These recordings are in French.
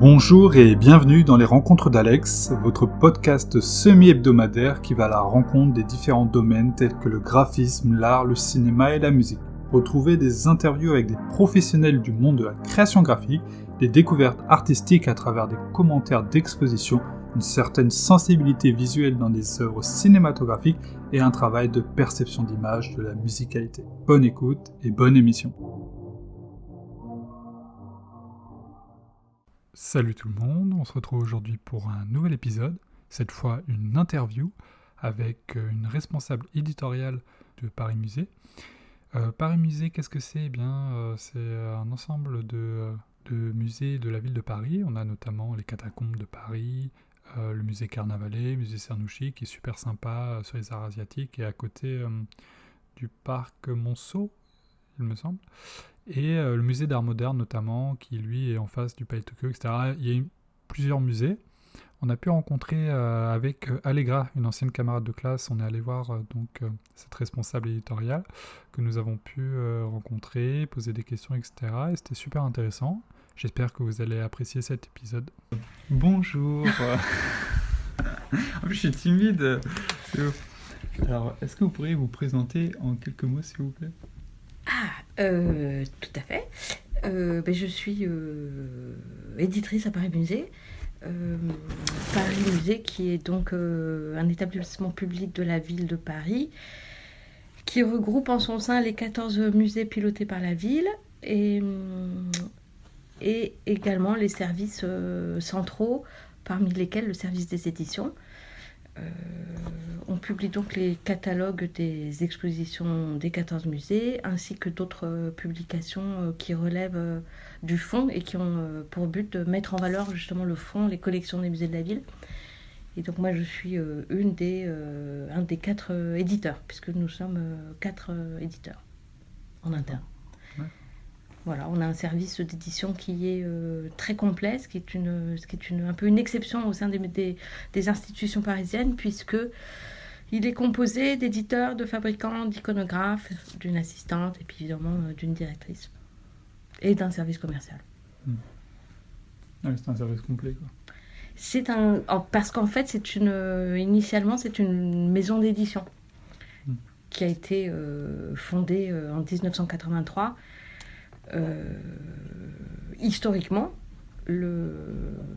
Bonjour et bienvenue dans les Rencontres d'Alex, votre podcast semi-hebdomadaire qui va à la rencontre des différents domaines tels que le graphisme, l'art, le cinéma et la musique. Retrouvez des interviews avec des professionnels du monde de la création graphique, des découvertes artistiques à travers des commentaires d'exposition, une certaine sensibilité visuelle dans des œuvres cinématographiques et un travail de perception d'image de la musicalité. Bonne écoute et bonne émission. Salut tout le monde, on se retrouve aujourd'hui pour un nouvel épisode, cette fois une interview avec euh, une responsable éditoriale de Paris Musée. Euh, Paris Musée, qu'est-ce que c'est? Eh bien, euh, c'est un ensemble de, de, musées de la ville de Paris. On a notamment les catacombes de Paris, le musée Carnavalet, le musée Cernouchi, qui est super sympa sur les arts asiatiques, et à côté du parc Monceau, il me semble et euh, le musée d'art moderne notamment, qui lui est en face du Palais Tokyo, etc. Il y a eu plusieurs musées. On a pu rencontrer euh, avec euh, Allegra, une ancienne camarade de classe, on est allé voir donc cette responsable éditoriale que nous avons pu rencontrer, poser des questions, etc. Et c'était super intéressant. J'espère que vous allez apprécier cet épisode. Bonjour. en plus, je suis timide. Alors, est-ce que vous pourriez vous présenter en quelques mots, s'il vous plaît? Ah, euh, tout à fait. Euh, ben, je suis euh, éditrice à Paris Musée. Paris Musée, qui est donc un établissement public de la ville de Paris, qui regroupe en son sein les 14 musées pilotés par la ville et, et également les services centraux, parmi lesquels le service des éditions. Euh, on publie donc les catalogues des expositions des 14 musées, ainsi que d'autres euh, publications euh, qui relèvent du fond et qui ont pour but de mettre en valeur justement le fond, les collections des musées de la ville. Et donc moi je suis une des, un des quatre éditeurs, puisque nous sommes quatre éditeurs en interne. Voilà, on a un service d'édition qui est euh, très qui est, une, qui est une, un peu une exception au sein des, des, institutions parisiennes, puisque il est composé d'éditeurs, de fabricants, d'iconographes, d'une assistante et puis évidemment euh, d'une directrice et d'un service commercial. Hmm. c'est un service complet, quoi. C'est un parce qu'en fait c'est une initialement c'est une maison d'édition hmm. qui a été euh, fondée en 1983 euh, historiquement, le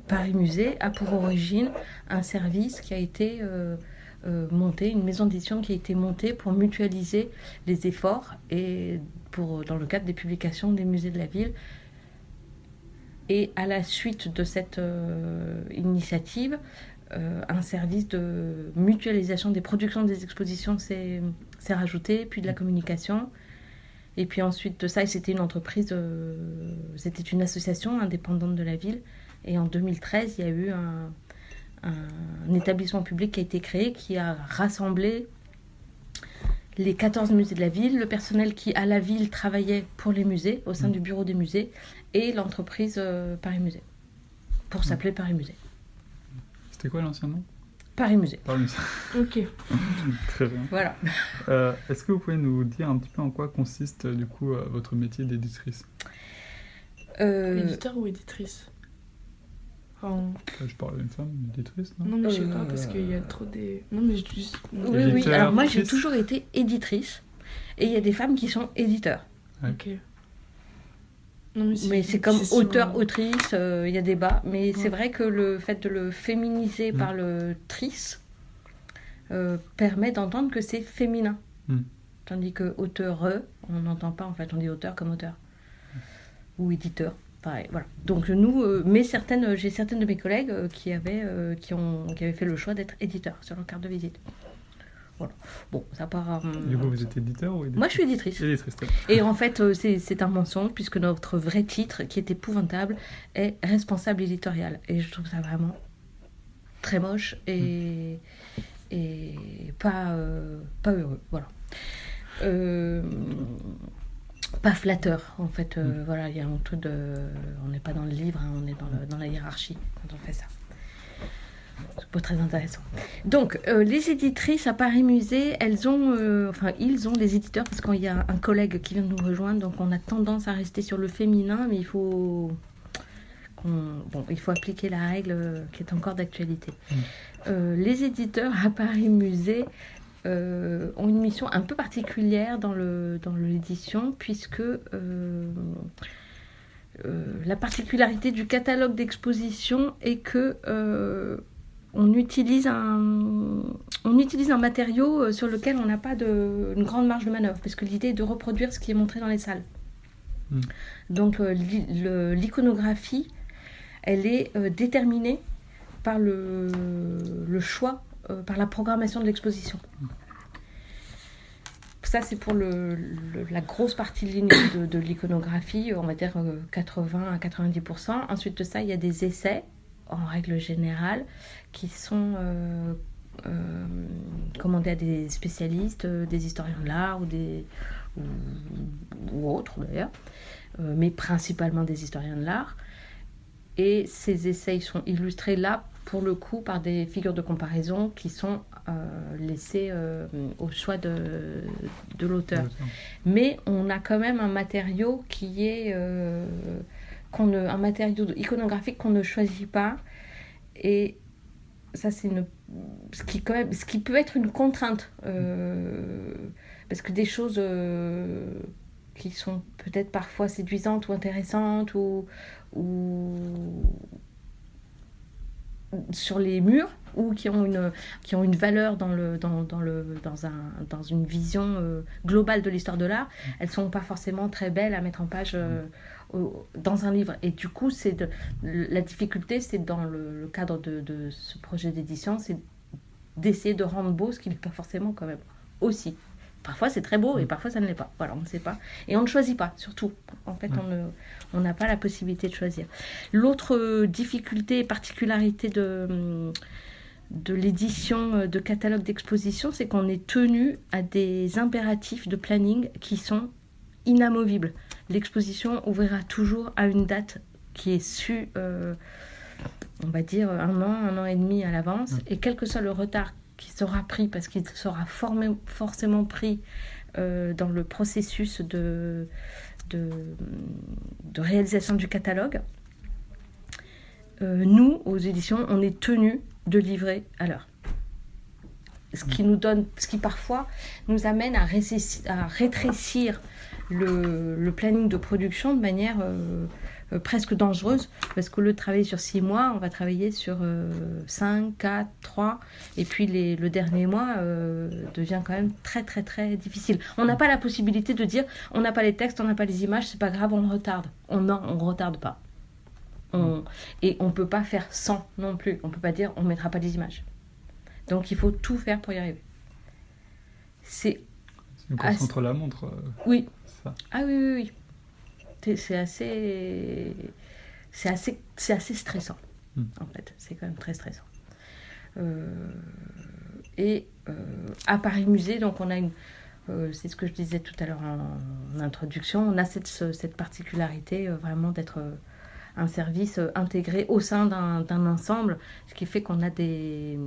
Paris Musée a pour origine un service qui a été euh, euh, monté, une maison d'édition qui a été montée pour mutualiser les efforts et pour, dans le cadre des publications des musées de la ville. Et à la suite de cette initiative, un service de mutualisation des productions des expositions s'est rajouté, puis de la communication, et puis ensuite de ça, c'était une entreprise, euh, c'était une association indépendante de la ville. Et en 2013, il y a eu un, établissement public qui a été créé qui a rassemblé les 14 musées de la ville, le personnel qui à la ville travaillait pour les musées, au sein mmh. du bureau des musées, et l'entreprise euh, Paris Musée, pour mmh. s'appeler Paris Musée. C'était quoi l'ancien nom? Paris Musée. Paris Musée. Ok. Très bien. Voilà. Euh, est-ce que vous pouvez nous dire un petit peu en quoi consiste du coup euh, votre métier d'éditrice? Euh... Éditeur ou éditrice? Je parle d'une femme, éditrice, non? Non, mais je sais pas, parce qu'il y a trop des. Non, mais je dis. Oui, oui, alors moi j'ai toujours été éditrice, et il y a des femmes qui sont éditeurs. Ok mais c'est comme auteur, autrice, euh, il y a débat. Mais c'est vrai que le fait de le féminiser mm. par le trice euh, permet d'entendre que c'est féminin. Mm. Tandis que auteur, on n'entend pas en fait, on dit auteur comme auteur. Ou éditeur. Pareil, voilà. Donc nous, euh, mais certaines, j'ai certaines de mes collègues qui, avaient, qui, ont, qui avaient fait le choix d'être éditeur sur leur carte de visite. Bon, ça part. du coup, vous êtes éditeur ou Moi, je suis éditrice. Et en fait, euh, c'est un mensonge, puisque notre vrai titre, qui est épouvantable, est responsable éditorial. Et je trouve ça vraiment très moche et, hmm. et pas, euh, pas heureux. Voilà. Euh, pas flatteur, en fait. Hmm. Voilà, il y a un truc de. On n'est pas dans le livre, hein, on est dans, dans la hiérarchie quand on fait ça. C'est pas très intéressant. Donc, euh, les éditrices à Paris Musée, elles ont, euh, enfin, ils ont des éditeurs parce qu'il y a un collègue qui vient de nous rejoindre, donc on a tendance à rester sur le féminin, mais il faut bon, il faut appliquer la règle qui est encore d'actualité. Mm. les éditeurs à Paris Musée ont une mission un peu particulière dans l'édition, dans puisque la particularité du catalogue d'exposition est que on utilise un, on utilise un matériau euh, sur lequel on n'a pas de, une grande marge de manœuvre, parce que l'idée est de reproduire ce qui est montré dans les salles. Hmm. Donc euh, l'iconographie, elle est euh, déterminée par le, le choix, par la programmation de l'exposition. Ça, c'est pour le, la grosse partie ligne de, de l'iconographie, on va dire 80 à 90%. Ensuite de ça, il y a des essais en règle générale, qui sont euh, euh, commandés à des spécialistes, euh, des historiens de l'art ou, des, ou, autres d'ailleurs, mais principalement des historiens de l'art. Et ces essais sont illustrés là, pour le coup, par des figures de comparaison qui sont laissées au choix de, de l'auteur. Mais on a quand même un matériau qui est qu'on un matériau iconographique qu'on ne choisit pas. Et ça, c'est une, ce, qui, quand même, ce qui peut être une contrainte. Euh, parce que des choses euh, qui sont peut-être parfois séduisantes ou intéressantes ou, ou sur les murs ou qui ont une, qui ont une valeur dans, le, dans, dans, le, dans, un, dans une vision euh, globale de l'histoire de l'art, elles ne sont pas forcément très belles à mettre en page dans un livre. Et du coup, c'est de, la difficulté, c'est dans le, cadre de, de, ce projet d'édition, c'est d'essayer de rendre beau ce qui n'est pas forcément quand même aussi. Parfois c'est très beau et mm. parfois ça ne l'est pas. Voilà, on ne sait pas. Et on ne choisit pas, surtout. En fait, on n'a pas la possibilité de choisir. L'autre difficulté et particularité de, de l'édition de catalogue d'exposition, c'est qu'on est tenu à des impératifs de planning qui sont inamovibles l'exposition ouvrira toujours à une date qui est su, euh, on va dire, un an, un an et demi à l'avance. Mm. Et quel que soit le retard qui sera pris, parce qu'il sera forcément pris euh, dans le processus de, de, réalisation du catalogue, euh, nous, aux éditions, on est tenu de livrer à l'heure. Ce qui mm. nous donne, ce qui parfois nous amène à rétrécir le, planning de production de manière euh, euh, presque dangereuse, parce qu'au lieu de travailler sur six mois, on va travailler sur 5, 4, 3, et puis les, le dernier mois euh, devient quand même très très très difficile. On n'a pas la possibilité de dire on n'a pas les textes, on n'a pas les images, c'est pas grave, on retarde. On, non, on retarde pas. On, et on peut pas faire sans non plus. On peut pas dire on mettra pas les images. Donc il faut tout faire pour y arriver. C'est une course contre la montre. Oui, ah oui, oui, oui. C'est assez, c'est assez, assez stressant, hmm. en fait. C'est quand même très stressant. Euh, et euh, à Paris Musée, donc on a une, euh, c'est ce que je disais tout à l'heure en, introduction, on a cette, cette particularité vraiment d'être un service intégré au sein d'un ensemble, ce qui fait qu'on a des,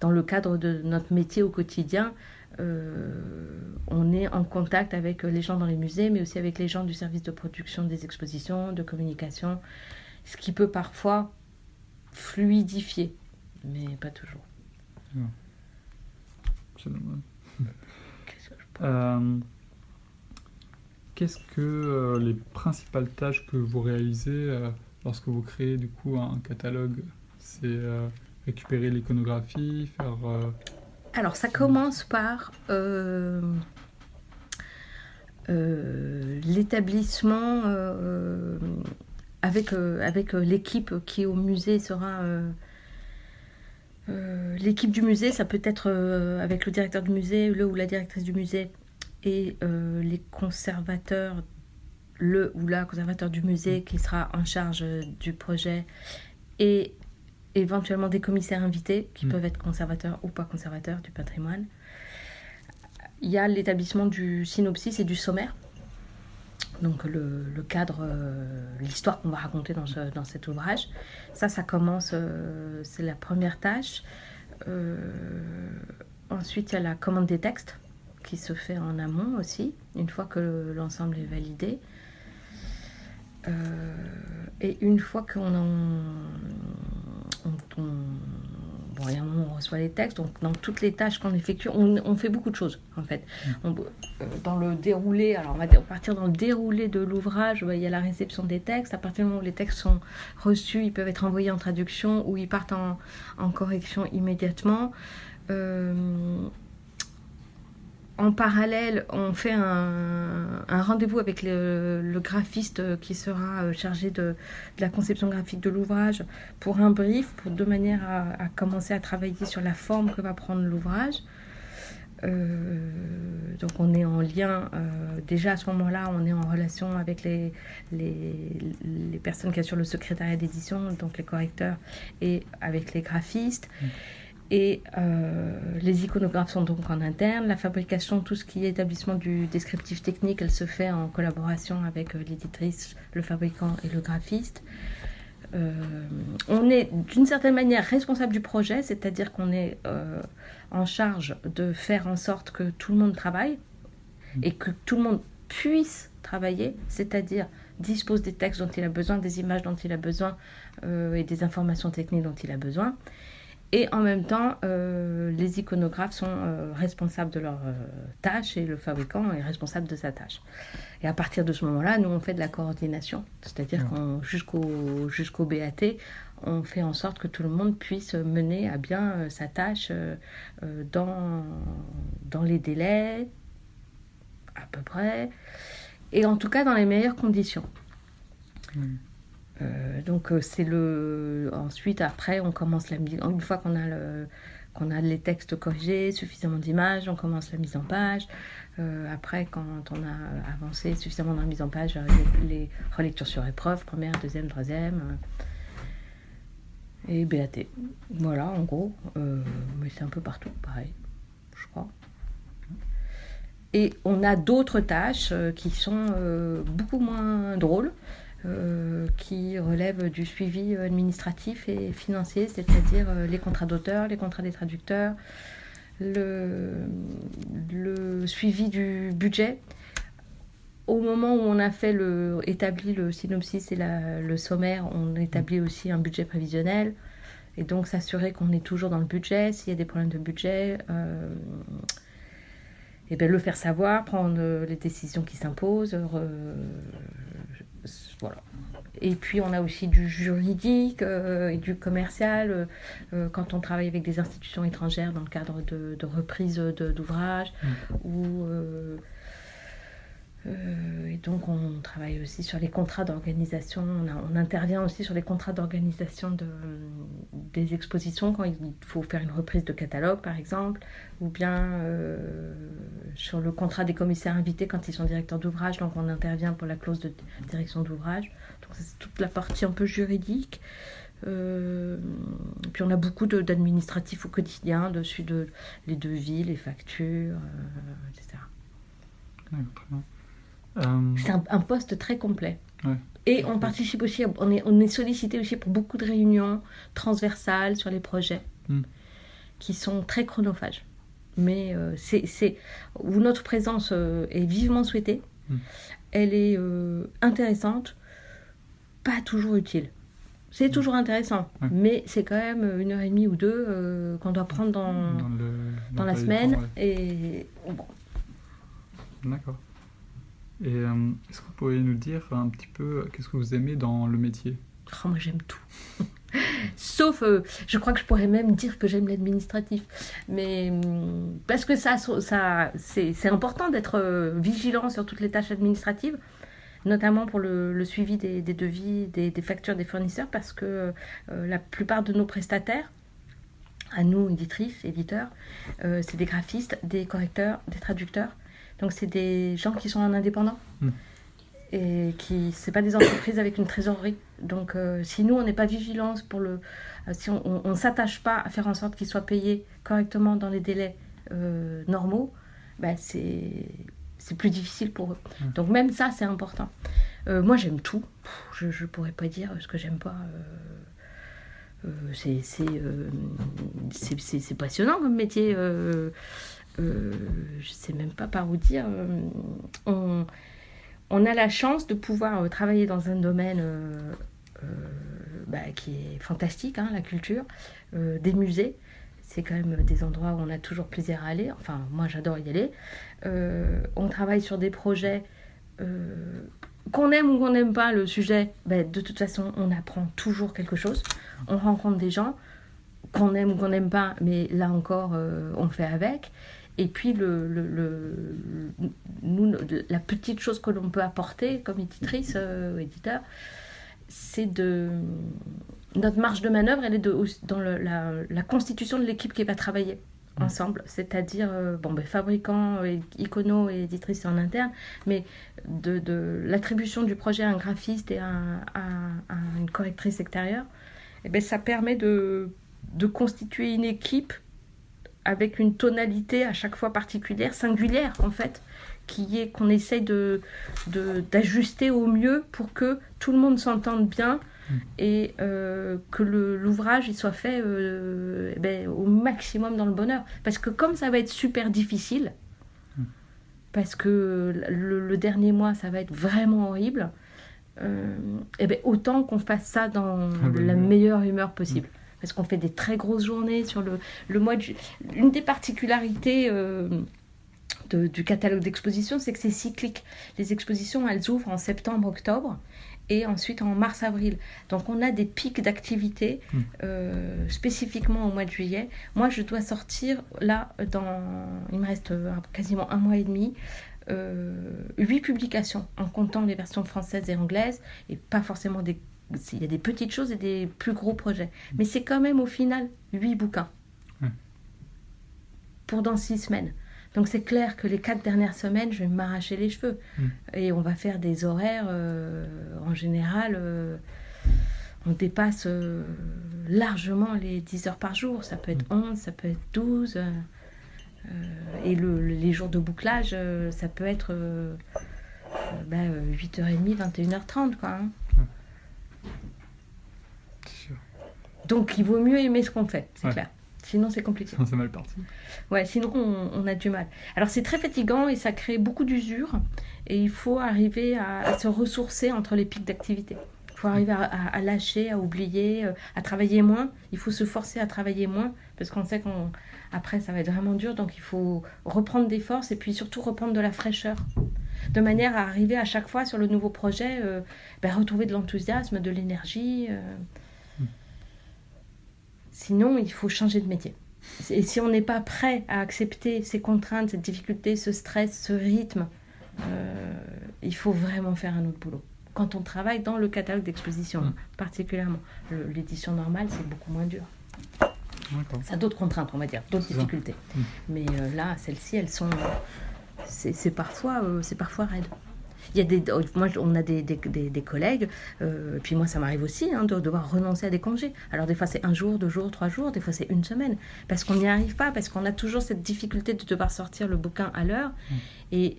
dans le cadre de notre métier au quotidien, on est en contact avec les gens dans les musées, mais aussi avec les gens du service de production des expositions, de communication, ce qui peut parfois fluidifier, mais pas toujours. Euh, qu'est-ce que euh, les principales tâches que vous réalisez lorsque vous créez du coup un catalogue? C'est récupérer l'iconographie, faire alors, ça commence par euh, euh, l'établissement euh, avec, avec l'équipe qui au musée sera... l'équipe du musée, ça peut être avec le directeur du musée, le ou la directrice du musée et les conservateurs, le ou la conservateur du musée qui sera en charge du projet et éventuellement des commissaires invités qui mm. peuvent être conservateurs ou pas conservateurs du patrimoine. Il y a l'établissement du synopsis et du sommaire. Donc le, le cadre, euh, l'histoire qu'on va raconter dans, ce, dans, cet ouvrage. Ça, ça commence, euh, c'est la première tâche. Euh, ensuite, il y a la commande des textes qui se fait en amont aussi, une fois que l'ensemble est validé. et une fois qu'on en, on, bon, il y a un moment où on reçoit les textes, donc dans toutes les tâches qu'on effectue, on, fait beaucoup de choses en fait. Mm. Euh, dans le déroulé, alors on va partir dans le déroulé de l'ouvrage, il y a la réception des textes. À partir du moment où les textes sont reçus, ils peuvent être envoyés en traduction ou ils partent en, correction immédiatement. Euh, en parallèle, on fait un, rendez-vous avec le, graphiste qui sera euh, chargé de, la conception graphique de l'ouvrage pour un brief, pour de manière à, commencer à travailler sur la forme que va prendre l'ouvrage. Euh, donc on est en lien, euh, déjà à ce moment-là, on est en relation avec les, les, personnes qui assurent le secrétariat d'édition, donc les correcteurs, et avec les graphistes. Mmh. Et euh, les iconographes sont donc en interne. La fabrication, tout ce qui est établissement du descriptif technique, elle se fait en collaboration avec euh, l'éditrice, le fabricant et le graphiste. Euh, on est d'une certaine manière responsable du projet, c'est-à-dire qu'on est, en charge de faire en sorte que tout le monde travaille et que tout le monde puisse travailler, c'est-à-dire dispose des textes dont il a besoin, des images dont il a besoin et des informations techniques dont il a besoin. Et en même temps, euh, les iconographes sont euh, responsables de leur euh, tâche et le fabricant est responsable de sa tâche. Et à partir de ce moment-là, nous, on fait de la coordination. C'est-à-dire qu'on jusqu'au jusqu'au BAT, on fait en sorte que tout le monde puisse mener à bien sa tâche dans, dans les délais, à peu près, et en tout cas dans les meilleures conditions. Euh, donc euh, c'est le ensuite après on commence la mise une fois qu'on a le qu'on a les textes corrigés suffisamment d'images on commence la mise en page. Euh, après quand on a avancé suffisamment dans la mise en page les, les relectures sur épreuve première deuxième troisième et BAT voilà en gros. Mais c'est un peu partout pareil je crois. Et on a d'autres tâches qui sont beaucoup moins drôles euh, qui relèvent du suivi administratif et financier, c'est-à-dire euh, les contrats d'auteur, les contrats des traducteurs, le, suivi du budget. Au moment où on a fait établi le synopsis et le sommaire, on établit aussi un budget prévisionnel. Et donc s'assurer qu'on est toujours dans le budget, s'il y a des problèmes de budget, euh, et bien le faire savoir, prendre les décisions qui s'imposent, voilà. Et puis on a aussi du juridique euh, et du commercial euh, euh, quand on travaille avec des institutions étrangères dans le cadre de, de reprise d'ouvrages mm. ou euh, et donc on travaille aussi sur les contrats d'organisation, on, intervient aussi sur les contrats d'organisation de, des expositions quand il faut faire une reprise de catalogue par exemple, ou bien euh, sur le contrat des commissaires invités quand ils sont directeurs d'ouvrage, donc on intervient pour la clause de direction d'ouvrage. Donc c'est toute la partie un peu juridique. Euh, puis on a beaucoup d'administratifs au quotidien, dessus de les devis, les factures, etc. Euh, c'est un, poste très complet. Et on participe aussi, on est, on est sollicité aussi pour beaucoup de réunions transversales sur les projets hmm. qui sont très chronophages. Mais euh, c'est où notre présence euh, est vivement souhaitée. Hmm. Elle est intéressante, pas toujours utile. C'est hmm. toujours intéressant, mais c'est quand même une heure et demie ou deux qu'on doit prendre dans, dans, la semaine. Et bon. D'accord. Et euh, est-ce que vous pourriez nous dire un petit peu euh, qu'est-ce que vous aimez dans le métier? Oh, Moi j'aime tout. Sauf, euh, je crois que je pourrais même dire que j'aime l'administratif. Mais hum, parce que ça, ça c'est important d'être vigilant sur toutes les tâches administratives, notamment pour le, suivi des, devis, des, factures des fournisseurs, parce que la plupart de nos prestataires, à nous, éditrices, éditeurs, c'est des graphistes, des correcteurs, des traducteurs. Donc c'est des gens qui sont en indépendant. Hmm. Et qui, c'est pas des entreprises avec une trésorerie. Donc euh, si nous, on n'est pas vigilants pour le... Euh, si on ne s'attache pas à faire en sorte qu'ils soient payés correctement dans les délais euh, normaux, bah, c'est, c'est plus difficile pour eux. Hmm. Donc même ça, c'est important. moi, j'aime tout. Je ne pourrais pas dire ce que j'aime pas. c'est, passionnant comme métier. Euh, je sais même pas par où dire, euh, on a la chance de pouvoir travailler dans un domaine bah, qui est fantastique, hein, la culture, des musées. C'est quand même des endroits où on a toujours plaisir à aller. Enfin, moi, j'adore y aller. on travaille sur des projets qu'on aime ou qu'on n'aime pas le sujet, ben, de toute façon, on apprend toujours quelque chose. On rencontre des gens qu'on aime ou qu'on n'aime pas, mais là encore, euh, on fait avec. Et puis, le, le, nous, la petite chose que l'on peut apporter comme éditrice, euh, éditeur, c'est de. Notre marge de manœuvre, elle est de, dans la, la, constitution de l'équipe qui va travailler ensemble, c'est-à-dire euh, bon, ben, fabricant, icono et éditrice en interne, mais de, de l'attribution du projet à un graphiste et à, une correctrice extérieure, eh ben, ça permet de, de constituer une équipe avec une tonalité à chaque fois particulière, singulière en fait, qui est qu'on essaye de, d'ajuster au mieux pour que tout le monde s'entende bien Mm. et euh, que l'ouvrage il soit fait euh, eh ben, au maximum dans le bonheur. Parce que comme ça va être super difficile, mm. parce que le, dernier mois ça va être vraiment horrible, euh, eh ben, autant qu'on fasse ça dans ah, la meilleure humeur possible. Mm. Parce qu'on fait des très grosses journées sur le, le mois de Une des particularités du catalogue d'exposition, c'est que c'est cyclique. Les expositions, elles ouvrent en septembre-octobre et ensuite en mars-avril. Donc on a des pics d'activité hmm. euh, spécifiquement au mois de juillet. Moi, je dois sortir là, dans, il me reste euh, quasiment un mois et demi, euh, huit publications en comptant les versions françaises et anglaises et pas forcément des... Il y a des petites choses et des plus gros projets. Hmm. Mais c'est quand même au final huit bouquins. Pour dans six semaines. Donc c'est clair que les quatre dernières semaines, je vais m'arracher les cheveux. Mm. Et on va faire des horaires, euh, en général, euh, on dépasse euh, largement les 10 heures par jour. Ça peut être 11, mm. ça peut être 12. et les jours de bouclage, ça peut être 8h30, 21h30. Quoi, hein. Donc il vaut mieux aimer ce qu'on fait, c'est clair. Sinon, c'est compliqué. c'est mal parti. Ouais, sinon, on, a du mal. Alors, c'est très fatigant et ça crée beaucoup d'usure. Et il faut arriver à, se ressourcer entre les pics d'activité. Il faut arriver à, lâcher, à oublier, euh, à travailler moins. Il faut se forcer à travailler moins parce qu'on sait qu'après, ça va être vraiment dur. Donc, il faut reprendre des forces et puis surtout reprendre de la fraîcheur. De manière à arriver à chaque fois sur le nouveau projet, euh, ben, retrouver de l'enthousiasme, de l'énergie. Euh, Sinon, il faut changer de métier. Et si on n'est pas prêt à accepter ces contraintes, ces difficultés, ce stress, ce rythme, euh, il faut vraiment faire un autre boulot. Quand on travaille dans le catalogue d'exposition, mmh. particulièrement, l'édition normale, c'est beaucoup moins dur. Ça a d'autres contraintes, on va dire, d'autres difficultés. Mmh. Mais euh, là, celles-ci, elles sont. C'est parfois, euh, c'est parfois raide. Il y a des, moi, on a des, des, des, collègues, euh, puis moi, ça m'arrive aussi hein, de devoir renoncer à des congés. Alors, des fois, c'est un jour, deux jours, trois jours, des fois, c'est une semaine. Parce qu'on n'y arrive pas, parce qu'on a toujours cette difficulté de devoir sortir le bouquin à l'heure. Mm. Et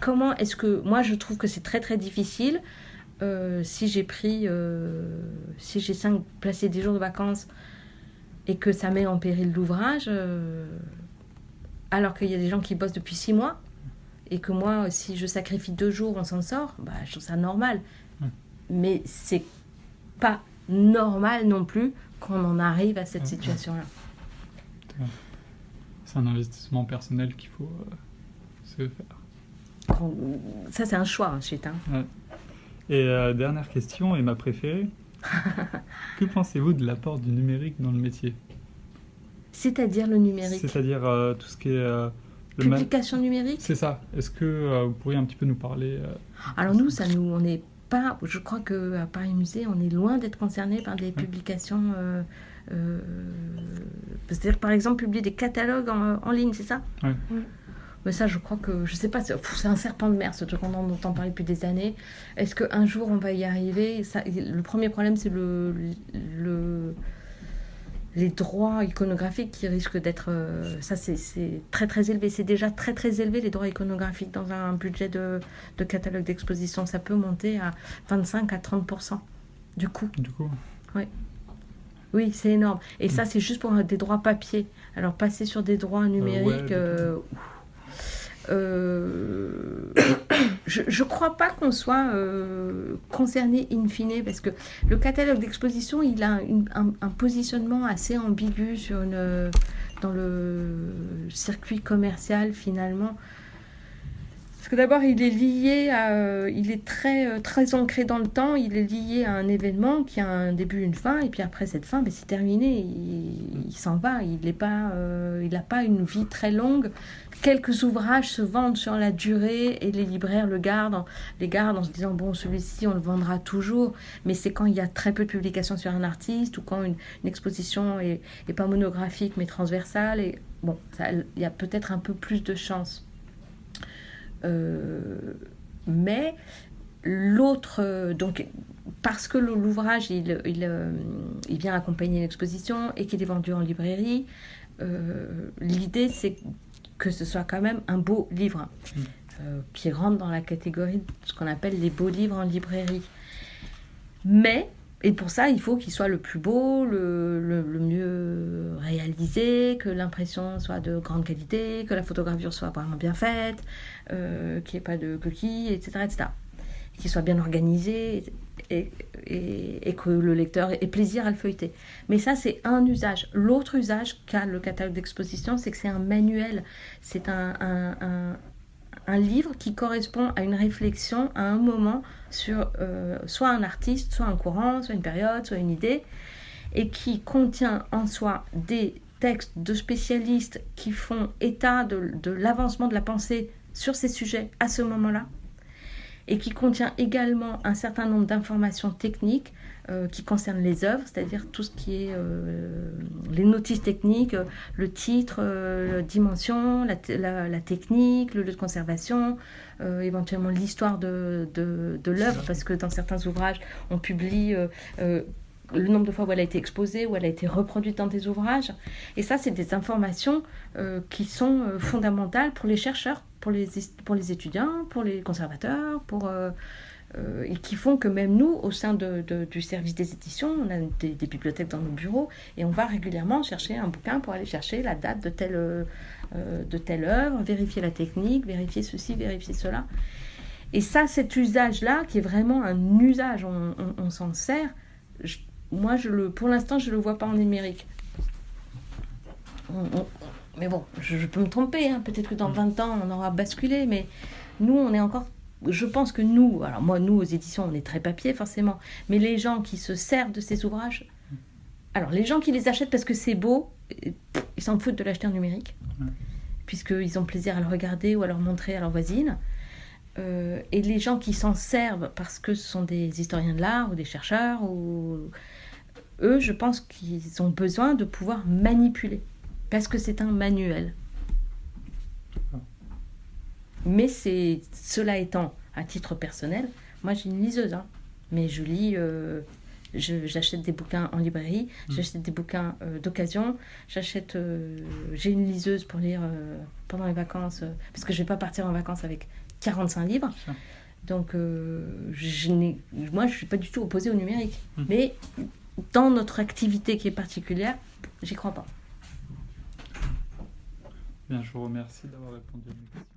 comment est-ce que. Moi, je trouve que c'est très, très difficile. Euh, si j'ai pris. Euh, si j'ai cinq, placé des jours de vacances et que ça met en péril l'ouvrage, alors qu'il y a des gens qui bossent depuis six mois et que moi, si je sacrifie deux jours, on s'en sort, bah, je trouve ça normal. Mais c'est pas normal non plus qu'on en arrive à cette situation-là. C'est un investissement personnel qu'il faut euh, se faire. Ça, c'est un choix ensuite. Hein. Et euh, dernière question, et ma préférée. que pensez-vous de l'apport du numérique dans le métier? C'est-à-dire le numérique? C'est-à-dire euh, tout ce qui est Publication numérique? C'est ça. Est-ce que euh, vous pourriez un petit peu nous parler euh, Alors nous, ça nous, on n'est pas. Je crois que à Paris Musée, on est loin d'être concerné par des publications. Euh, c'est-à-dire, par exemple, publier des catalogues en, ligne, c'est ça? Oui. Mais ça, je crois que, je sais pas, c'est un serpent de mer, ce truc qu'on entend parler depuis des années. Est-ce qu'un jour on va y arriver? Ça, Le premier problème, c'est le, le, les droits iconographiques qui risquent d'être. Euh, ça, c'est très très élevé. C'est déjà très très élevé les droits iconographiques dans un budget de, de catalogue d'exposition. Ça peut monter à 25 à 30% du coût. Du coup Oui. Oui, c'est énorme. Et ça, mm. c'est juste pour des droits papier. Alors, passer sur des droits numériques. Euh, euh, je ne crois pas qu'on soit euh, concerné in fine, parce que le catalogue d'exposition, il a un, positionnement assez ambigu sur dans le circuit commercial finalement. Parce que d'abord, il est lié à, euh, il est très, euh, très ancré dans le temps, il est lié à un événement qui a un début, une fin, et puis après cette fin, ben, c'est terminé, il, s'en va, il n'a pas, euh, pas une vie très longue. Quelques ouvrages se vendent sur la durée et les libraires le gardent, les gardent en se disant bon celui-ci on le vendra toujours, mais c'est quand il y a très peu de publications sur un artiste ou quand une, exposition est, est, pas monographique mais transversale. Et bon il y a peut-être un peu plus de chance. Euh, mais l'autre, donc parce que l'ouvrage il, il, euh, il, vient accompagner l'exposition et qu'il est vendu en librairie, euh, l'idée c'est que ce soit quand même un beau livre mm. qui rentre dans la catégorie de ce qu'on appelle les beaux livres en librairie. Mais et pour ça, il faut qu'il soit le plus beau, le, le, mieux réalisé, que l'impression soit de grande qualité, que la photogravure soit vraiment bien faite, euh, qu'il n'y ait pas de coquilles, etc. etc. Qu'il soit bien organisé et, et, que le lecteur ait plaisir à le feuilleter. Mais ça, c'est un usage. L'autre usage qu'a le catalogue d'exposition, c'est que c'est un manuel. C'est un un livre qui correspond à une réflexion à un moment sur euh, soit un artiste, soit un courant, soit une période, soit une idée, et qui contient en soi des textes de spécialistes qui font état de l'avancement de la pensée sur ces sujets à ce moment-là, et qui contient également un certain nombre d'informations techniques euh, qui concerne les œuvres, c'est-à-dire tout ce qui est euh, les notices techniques, euh, le titre, la dimension, la, technique, le lieu de conservation, éventuellement l'histoire de, de l'œuvre, parce que dans certains ouvrages, on publie le nombre de fois où elle a été exposée, où elle a été reproduite dans des ouvrages. Et ça, c'est des informations qui sont fondamentales pour les chercheurs, pour les, pour les étudiants, pour les conservateurs, pour euh, et qui font que même nous, au sein de, du service des éditions, on a des, bibliothèques dans nos bureaux et on va régulièrement chercher un bouquin pour aller chercher la date de telle, euh, de telle œuvre, vérifier la technique, vérifier ceci, vérifier cela. Et ça, cet usage-là, qui est vraiment un usage, on, s'en sert, moi, je le, pour l'instant, je ne le vois pas en numérique. mais bon, je, peux me tromper, hein. peut-être que dans 20 ans, on aura basculé, mais nous, on est encore je pense que nous, alors moi, nous aux éditions, on est très papier forcément, mais les gens qui se servent de ces ouvrages, alors les gens qui les achètent parce que c'est beau, ils s'en foutent de l'acheter en numérique, puisqu'ils ont plaisir à le regarder ou à le montrer à leur voisine. Euh, et les gens qui s'en servent parce que ce sont des historiens de l'art ou des chercheurs, ou... eux, je pense qu'ils ont besoin de pouvoir manipuler, parce que c'est un manuel. Mais c'est cela étant à titre personnel, moi j'ai une liseuse, hein. mais je lis, euh, j'achète des bouquins en librairie, hmm. j'achète des bouquins euh, d'occasion, j'achète, j'ai une liseuse pour lire pendant les vacances, parce que je vais pas partir en vacances avec 45 livres. Donc je moi je suis pas du tout opposée au numérique, hmm. mais dans notre activité qui est particulière, j'y crois pas. Bien, je vous remercie d'avoir répondu à mes questions.